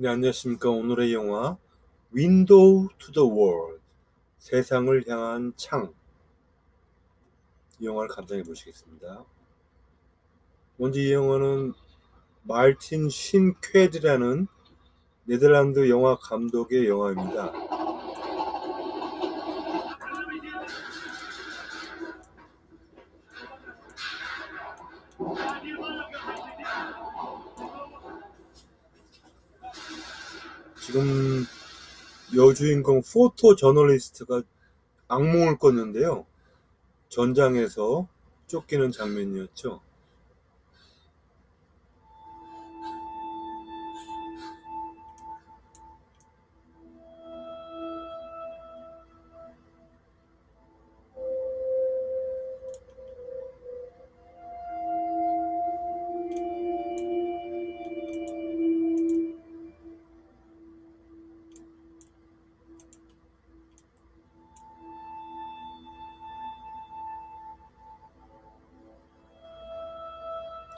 네, 안녕하십니까. 오늘의 영화 Window to the World 세상을 향한 창 이 영화를 감상해 보시겠습니다. 먼저 이 영화는 말틴 신쾌드라는 네덜란드 영화 감독의 영화입니다. 지금 여주인공 포토 저널리스트가 악몽을 꿨는데요. 전장에서 쫓기는 장면이었죠.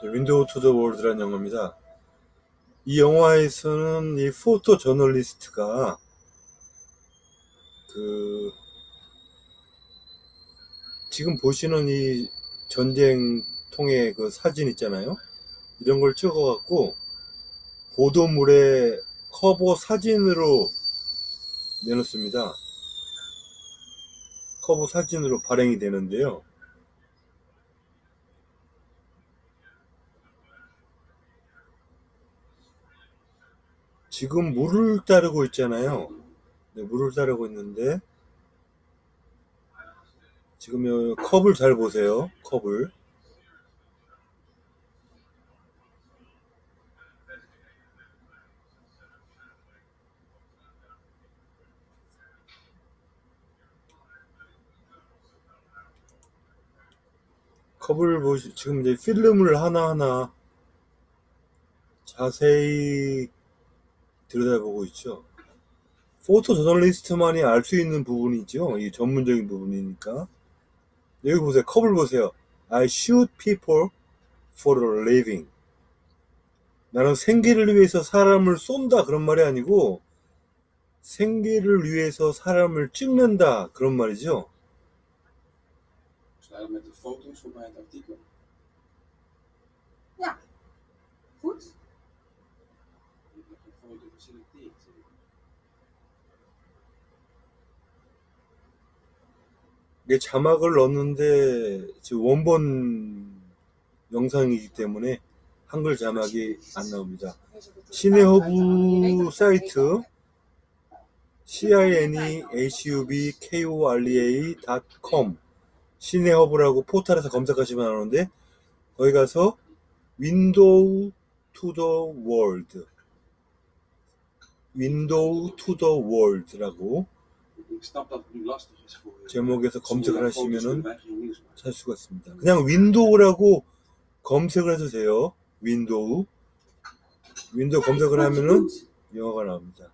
Window to the World라는 영화입니다. 이 영화에서는 이 photo journalist가 그 지금 보시는 이 전쟁통의 그 사진 있잖아요. 이런 걸 찍어갖고 보도물에 커버 사진으로 내놓습니다. 커버 사진으로 발행이 되는데요. 지금 물을 따르고 있잖아요. 네, 물을 따르고 있는데 지금 요 컵을 잘 보세요. 컵을 컵을 보시 지금 이제 필름을 하나하나 자세히 들여다보고 있죠. 포토 저널리스트만이 알 수 있는 부분이죠. 이 전문적인 부분이니까. 여기 보세요. 컵을 보세요. I shoot people for a living. 나는 생계를 위해서 사람을 쏜다 그런 말이 아니고 생계를 위해서 사람을 찍는다 그런 말이죠. Snel met de foto's voor bij het artikel. Ja, goed. Ik heb een foto geselecteerd. 이게 자막을 넣었는데 지금 원본 영상이기 때문에 한글 자막이 안 나옵니다. 시네허브 사이트 cinehubkorea.com 시네허브라고 포털에서 검색하시면 나오는데 거기 가서 Window to the World Window to the World라고 Ik snap dat het nu lastig is voor je. 제목에서 검색을 foto's 하시면은. 찾을 수가 있습니다. 그냥 Window라고 검색을 해주세요. Window. Window 검색을 Wat je 하면은. 영화가 나옵니다.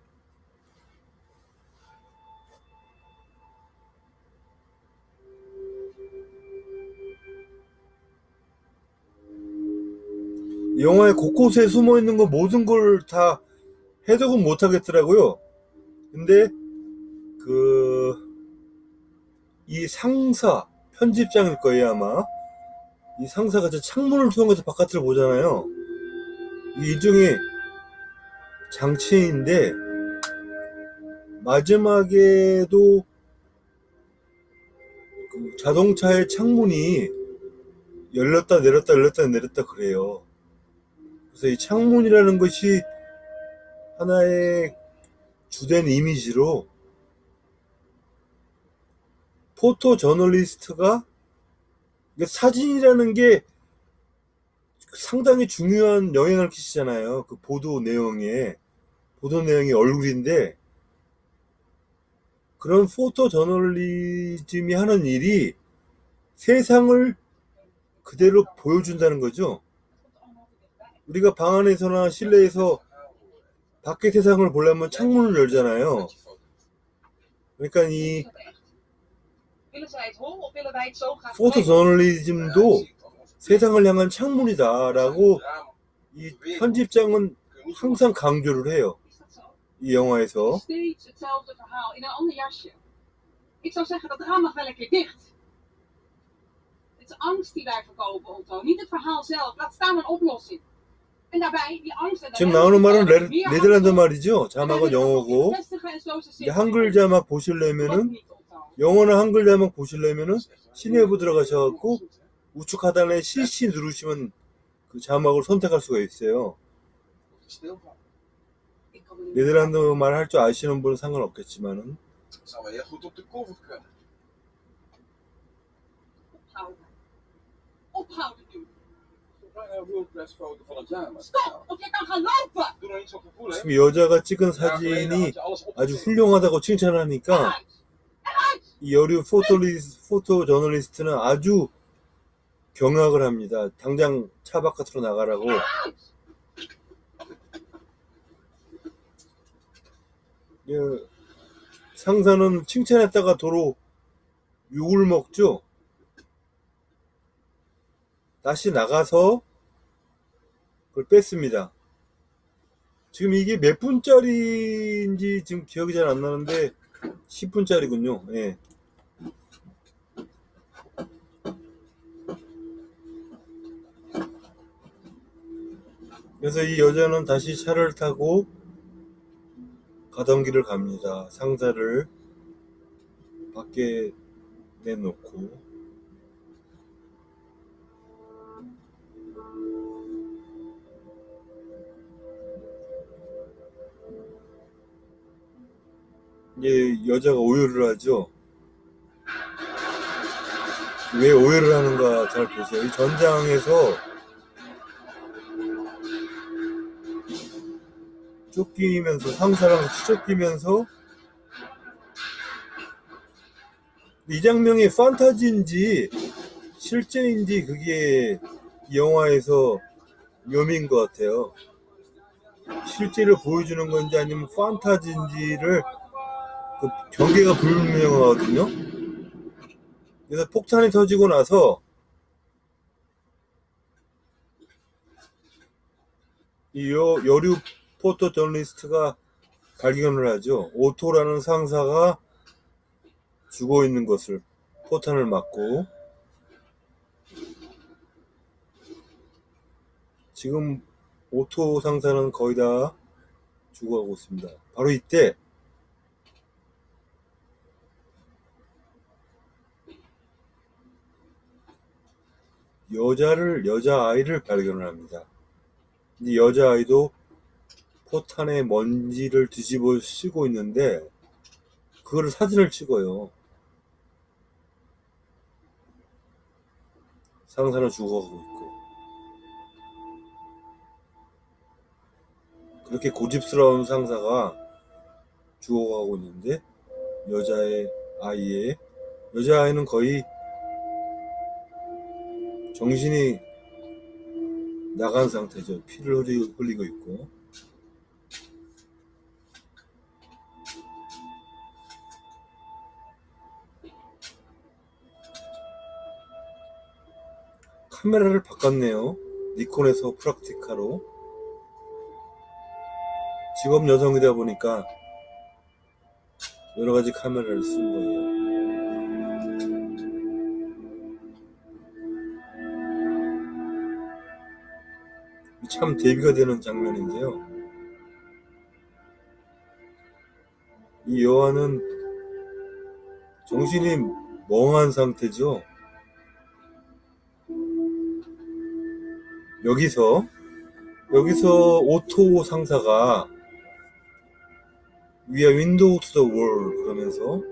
이 영화의 곳곳에 숨어 있는 거 모든 걸 다 해석은 못 하겠더라고요. 근데 그 이 상사 편집장일 거예요 아마 이 상사가 저 창문을 통해서 바깥을 보잖아요. 이 일종의 장치인데 마지막에도 그 자동차의 창문이 열렸다 내렸다 열렸다 내렸다 그래요. 그래서 이 창문이라는 것이 하나의 주된 이미지로 포토 저널리스트가 사진이라는 게 상당히 중요한 영향을 끼치잖아요. 그 보도 내용에 보도 내용이 얼굴인데 그런 포토 저널리즘이 하는 일이 세상을 그대로 보여준다는 거죠. 우리가 방 안에서나 실내에서 밖의 세상을 보려면 창문을 열잖아요. 그러니까 이 포토 brengen? 저널리즘도 세상을 향한 창문이다라고 이 편집장은 항상 강조를 해요. 이 영화에서 Steeds hetzelfde verhaal in een ander jasje. Ik zou zeggen, dat raam mag wel een keer dicht. Het is angst die wij verkopen, Otto. Niet het verhaal zelf. Laat staan een oplossing. En daarbij, die angst en 지금 나오는 말은 레, 네덜란드. 말이죠. 자막은 영어고. 한글 자막 보시려면은. 영어는 한글 자막 보시려면은. 시내부 들어가셔갖고? 우측 하단에 CC 누르시면 그 자막을 선택할 수가 있어요. Er 네덜란드 말 할 줄 아시는 분은 상관없겠지만은. 지금 여자가 찍은 사진이 아주. 훌륭하다고 칭찬하니까! 이 여류 photo리스, photo journalist는 아주 경악을 합니다. 당장 차 바깥으로 나가라고. 예, 상사는 칭찬했다가 도로 욕을 먹죠. 다시 나가서 그걸 뺐습니다. 지금 이게 몇 분짜리인지 지금 기억이 잘 안 나는데 10분짜리군요. 예. 그래서 이 여자는 다시 차를 타고 가던 길을 갑니다. 상사를 밖에 내놓고. 이제 여자가 오열을 하죠. 왜 오열을 하는가 잘 보세요. 이 전장에서 쫓기면서 상사랑 쫓기면서 이 장면이 판타지인지 실제인지 그게 이 영화에서 묘미인 것 같아요. 실제를 보여주는 건지 아니면 판타지인지를 그 경계가 불명하거든요. 그래서 폭탄이 터지고 나서 이 여, 여류 photo journalist가 발견을 하죠. 오토라는 상사가 죽어 있는 것을 포탄을 맞고 지금 오토 상사는 거의 다 죽어가고 있습니다. 바로 이때 여자를 여자 아이를 발견을 합니다. 이 여자 아이도 포탄에 먼지를 뒤집어 씌고 있는데 그거를 사진을 찍어요. 상사는 죽어가고 있고 그렇게 고집스러운 상사가 죽어가고 있는데 여자의 아이의 여자아이는 거의 정신이 나간 상태죠. 피를 흘리- 흘리고 있고. 카메라를 바꿨네요. 니콘에서 프락티카로. 직업 여성이다 보니까 여러 가지 카메라를 쓴 거예요. 참 대비가 되는 장면인데요. 이 여아는 정신이 멍한 상태죠. 여기서 여기서 오토 상사가 our window to the world 그러면서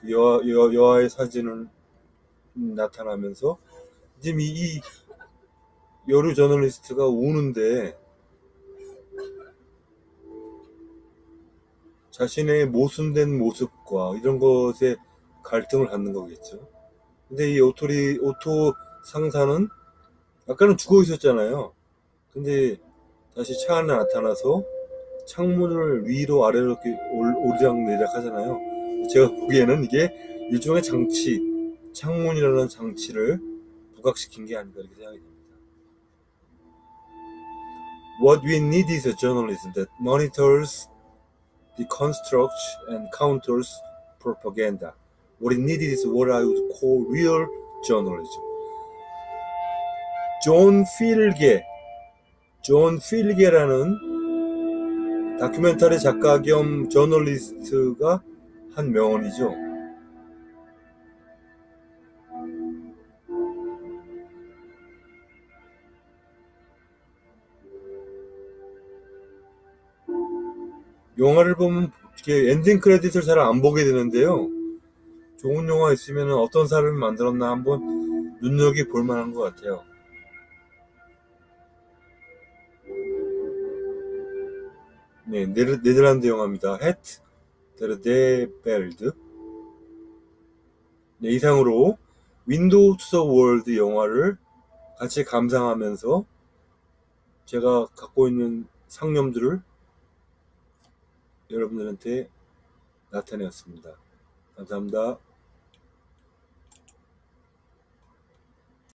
그 여아, 여, 여아의 사진을 나타나면서 지금 이, 이 여류 journalist가 우는데 자신의 모순된 모습과 이런 것에 갈등을 갖는 거겠죠. 근데 이 오토리 오토 상사는 아까는 죽어 있었잖아요. 근데 다시 차 안에 나타나서 창문을 위로 아래로 이렇게 올- 오르락내리락 하잖아요. 제가 보기에는 이게 일종의 장치, 창문이라는 장치를 부각시킨 게 아닌가 이렇게 생각이 됩니다. What we need is a journalism that monitors deconstructs and counters propaganda. What is needed is what I would call real journalism. 존 필게, 존 필게라는 다큐멘터리 작가 겸 저널리스트가 한 명언이죠. 영화를 보면 이렇게 ending credit을 잘 안 보게 되는데요. 좋은 영화 있으면 어떤 사람이 만들었나 한번 눈여겨 볼 만한 것 같아요. 네, 네덜란드 영화입니다. Het Derde Beeld. 네, 이상으로 Window to the World 영화를 같이 감상하면서 제가 갖고 있는 상념들을 여러분들한테 나타내었습니다. 감사합니다.